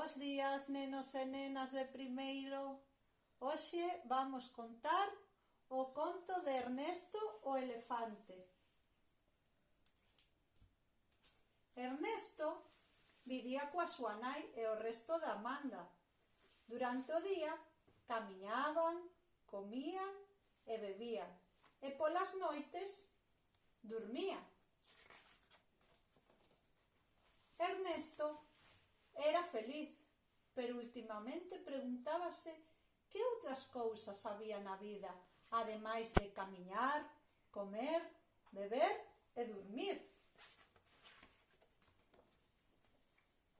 Bos días, nenos e nenas de primeiro. Hoxe vamos contar o conto de Ernesto o elefante. Ernesto vivía coa súa nai e o resto da manda. Durante o día camiñaban, comían e bebían. E polas noites dormían. Ernesto Era feliz, pero ultimamente preguntábase que outras cousas había na vida, ademais de camiñar, comer, beber e dormir.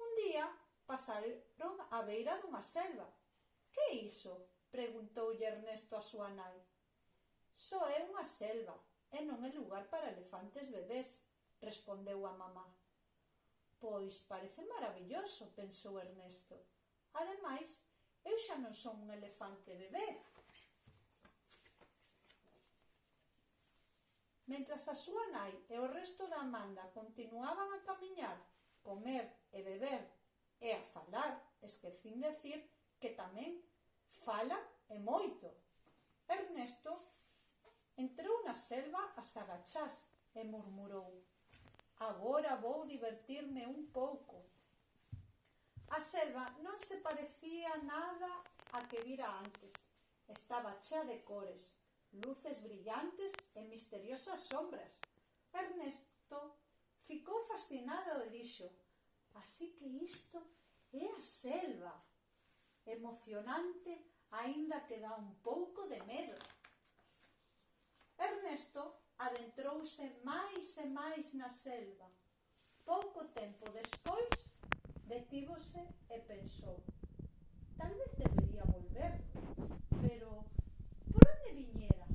Un día pasaron á beira dunha selva. Que é iso? preguntoulle Ernesto a súa nai. Só é unha selva e non é lugar para elefantes bebés, respondeu a mamá. Pois parece maravilloso, pensou Ernesto. Ademais, eu xa non son un elefante bebé. Mentras a súa nai e o resto da Amanda continuaban a camiñar, comer e beber e a falar, esquecín decir que tamén fala e moito. Ernesto entrou na selva a sagachás e murmurou Agora vou divertirme un pouco. A selva non se parecía nada a que vira antes. Estaba chea de cores, luces brillantes e misteriosas sombras. Ernesto ficou fascinado e dixo Así que isto é a selva. Emocionante, aínda que dá un pouco de medo. Ernesto adentrouse máis e máis na selva. Pouco tempo despois, detívose e pensou tal vez debería volver, pero por onde viñera?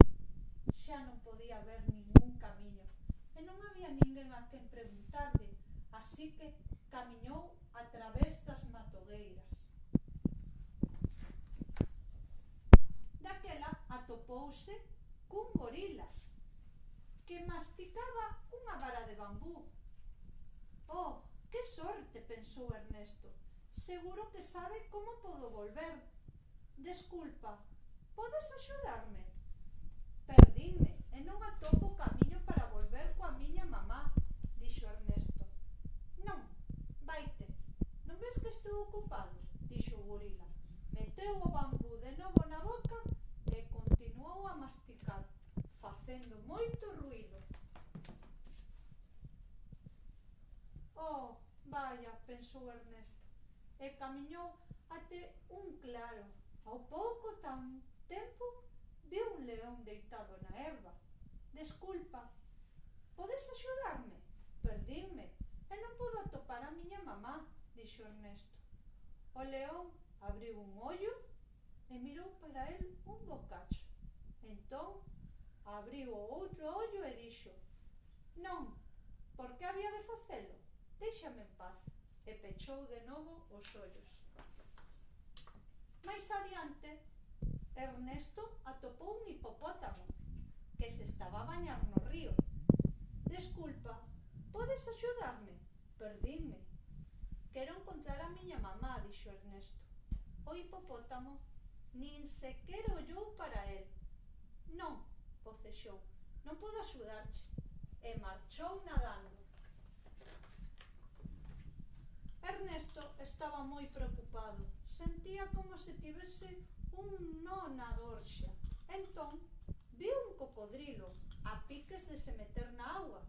Xa non podía ver ningún camiño e non había ninguén a quen preguntarle, así que camiñou a través das matogueiras. Daquela atopouse cun gorila que masticaba unha vara de bambú. Oh, que sorte, pensou Ernesto. Seguro que sabe como podo volver. Desculpa, podes axudarme? pensou Ernesto, e camiñou até un claro. Ao pouco tan tempo, viu un león deitado na erva. Desculpa, podes axudarme? perdínme e non podo atopar a miña mamá, dixo Ernesto. O león abriu un ollo e mirou para el un bocacho. Entón, abriu o outro ollo e dixo Non, por que había de facelo? Déixame en paz e pechou de novo os ollos. Mais adiante, Ernesto atopou un hipopótamo que se estaba a bañar no río. Desculpa, podes axudarme? Perdinme. Quero encontrar a miña mamá, dixo Ernesto. O hipopótamo nin sequer ollou para el. Non, bocexou, non podo axudarche. E marchou nadando. estaba moi preocupado. Sentía como se tivese un nó na gorxa. Entón, viu un cocodrilo a piques de se meter na agua.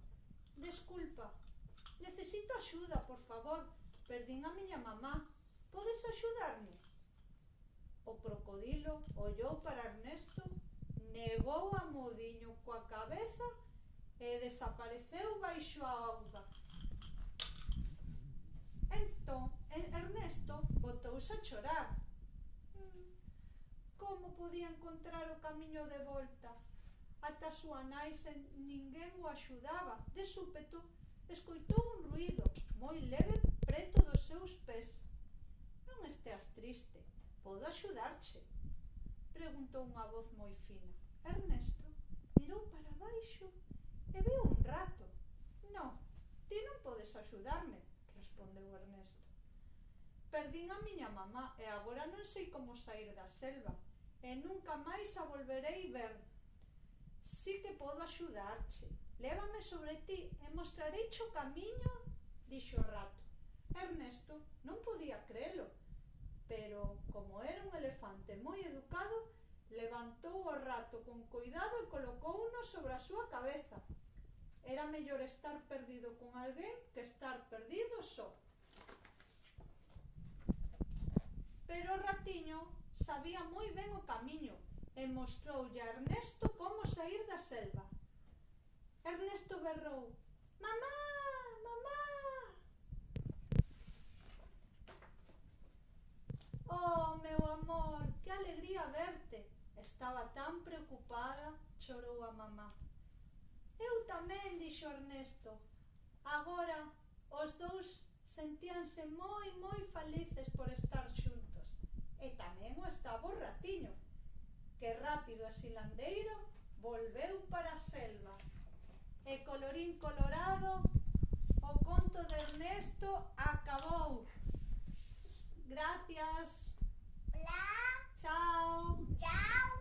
Desculpa, necesito axuda, por favor. Perdín a miña mamá. Podes axudarme? O crocodilo ollou para Ernesto, negou a modiño coa cabeza e desapareceu baixo a auga. Entón, Ernesto botouse a chorar. Mm, como podía encontrar o camiño de volta? Ata a súa nai sen ninguén o axudaba. De súpeto, escoitou un ruido moi leve preto dos seus pés. Non esteas triste, podo axudarche? Preguntou unha voz moi fina. Ernesto mirou para baixo e veu un rato. Non, ti non podes axudarme, respondeu Ernesto. Perdín a miña mamá e agora non sei como sair da selva e nunca máis a volverei ver. Si que podo axudarche. Lévame sobre ti e mostrarei o camiño, dixo o rato. Ernesto non podía crelo, pero como era un elefante moi educado, levantou o rato con cuidado e colocouno sobre a súa cabeza. Era mellor estar perdido con alguén que estar perdido só. Pero o ratiño sabía moi ben o camiño e mostroulle a Ernesto como sair da selva. Ernesto berrou, Mamá, mamá! Oh, meu amor, que alegría verte! Estaba tan preocupada, chorou a mamá. Eu tamén, dixo Ernesto. Agora, os dous sentíanse moi, moi felices por estar xuntos e tamén o estaba o ratiño. que rápido e silandeiro volveu para a selva. E colorín colorado, o conto de Ernesto acabou. Gracias. Hola. Chao. Chao.